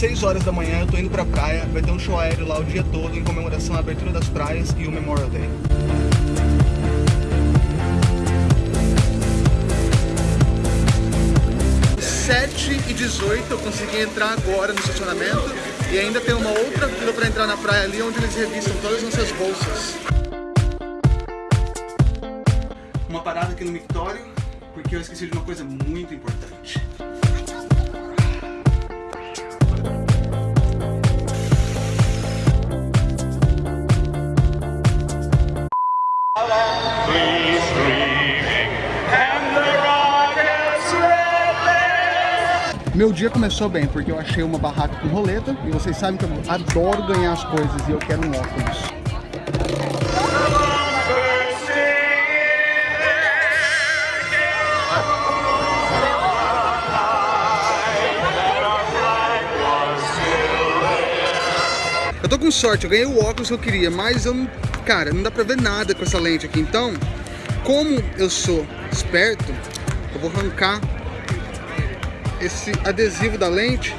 6 horas da manhã, eu tô indo pra praia, vai ter um show aéreo lá o dia todo em comemoração à abertura das praias e o Memorial Day. 7 e 18 eu consegui entrar agora no estacionamento e ainda tem uma outra fila para entrar na praia ali onde eles revistam todas as nossas bolsas. Uma parada aqui no mictório porque eu esqueci de uma coisa muito importante. Meu dia começou bem, porque eu achei uma barraca com roleta, e vocês sabem que eu adoro ganhar as coisas, e eu quero um óculos. Eu tô com sorte, eu ganhei o óculos que eu queria, mas eu. Cara, não dá pra ver nada com essa lente aqui, então... Como eu sou esperto, eu vou arrancar esse adesivo da lente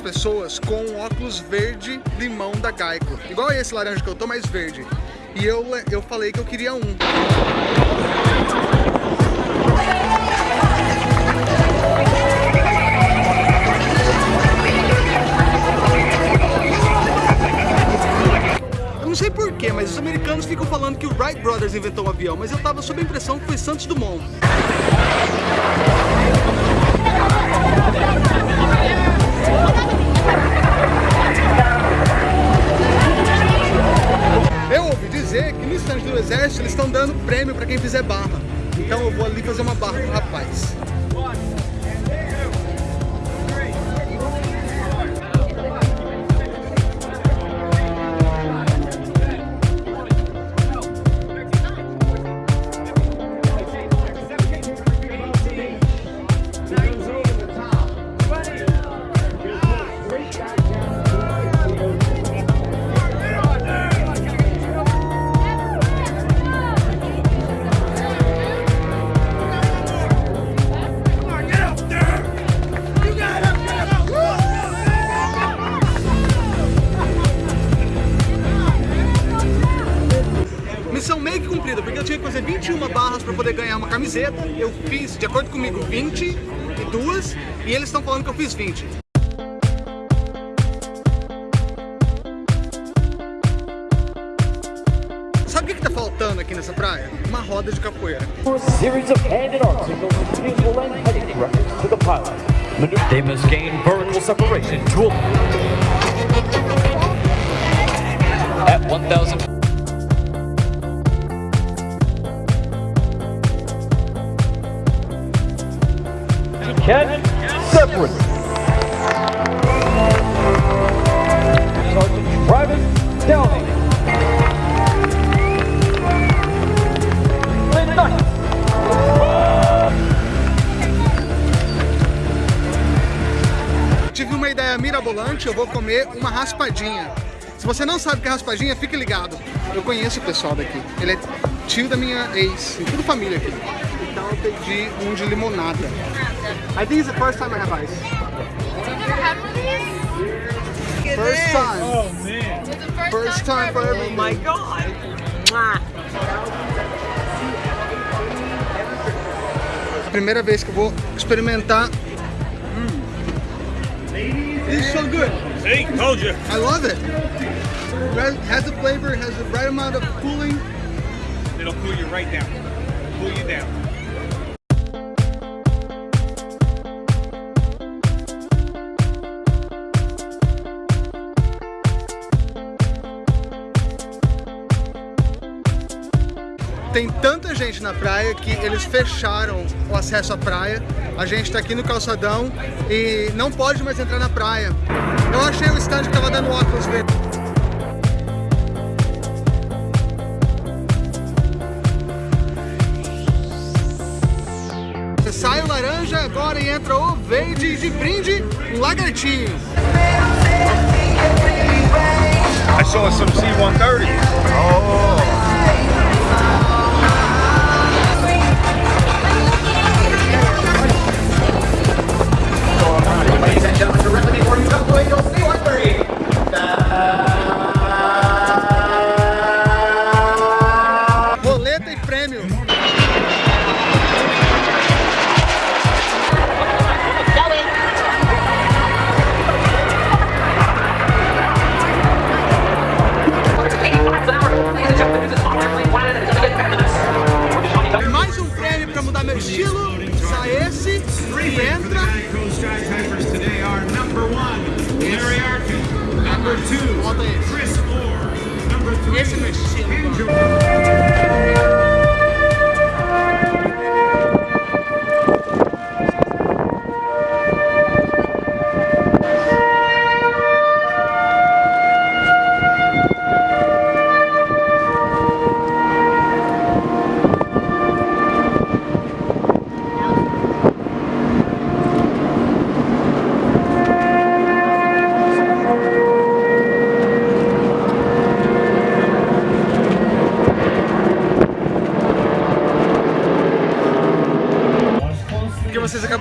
pessoas com óculos verde limão da Geico. Igual esse laranja que eu tô, mais verde. E eu, eu falei que eu queria um. Eu não sei porquê, mas os americanos ficam falando que o Wright Brothers inventou o um avião, mas eu tava sob a impressão que foi Santos Dumont. Eu ouvi dizer que no estande do exército eles estão dando prêmio para quem fizer barra. Então eu vou ali fazer uma barra pro rapaz. Poder ganhar uma camiseta. Eu fiz, de acordo comigo, 22 e eles estão falando que eu fiz 20. Sabe o que está faltando aqui nessa praia? Uma roda de capoeira. They must gain vertical separation at 1000 catch, separate. Sergeant Travis Downey. Tive uma ideia mirabolante, eu vou comer uma raspadinha. Se você não sabe o que é raspadinha, fique ligado. Eu conheço o pessoal daqui. Ele é tio da minha ex, tudo família aqui. Então eu pedi um de limonada. I think it's the first time I have ice. You've never had one of these? First time. Oh man. First, first time, for everything. Oh my god. Primeira vez que eu vou experimentar. Mm. It's so good. See, told you. I love it. It has the flavor, it has the right amount of cooling. It'll cool you right down. Cool you down. Tem tanta gente na praia que eles fecharam o acesso à praia. A gente está aqui no calçadão e não pode mais entrar na praia. Eu achei o stand que tava dando óculos verde. Sai o laranja agora e entra o verde de brinde, um lagartinho. I saw some C-130s. Ladies Number two, Chris Orr. Number three, Andrew.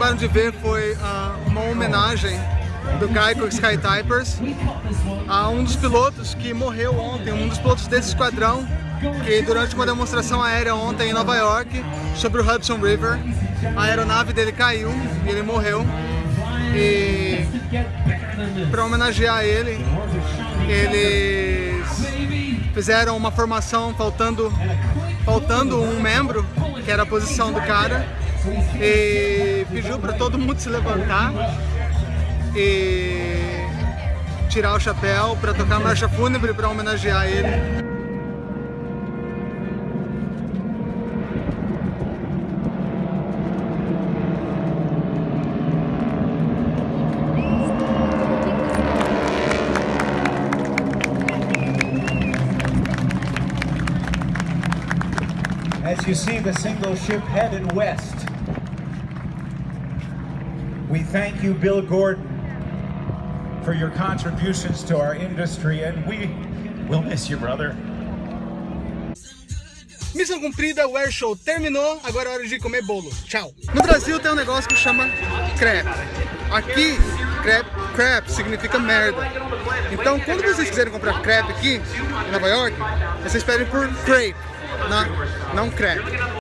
Acabaram de ver foi ah, uma homenagem do Geico Sky Typers a um dos pilotos que morreu ontem, um dos pilotos desse esquadrão que durante uma demonstração aérea ontem em Nova York sobre o Hudson River, a aeronave dele caiu e ele morreu. E para homenagear ele, eles fizeram uma formação faltando, faltando um membro, que era a posição do cara, e pediu para todo mundo se levantar e tirar o chapéu para tocar marcha fúnebre para homenagear ele. As you see the single ship headed west, we thank you, Bill Gordon, for your contributions to our industry, and we will miss you, brother. Missão cumprida, o Air Show terminou, agora é hora de comer bolo. Tchau! No Brasil tem um negócio que chama crepe. Aqui, crepe, crepe significa merda. Então, quando vocês quiserem comprar crepe aqui, em Nova York, vocês pedem por crepe, não, não crepe.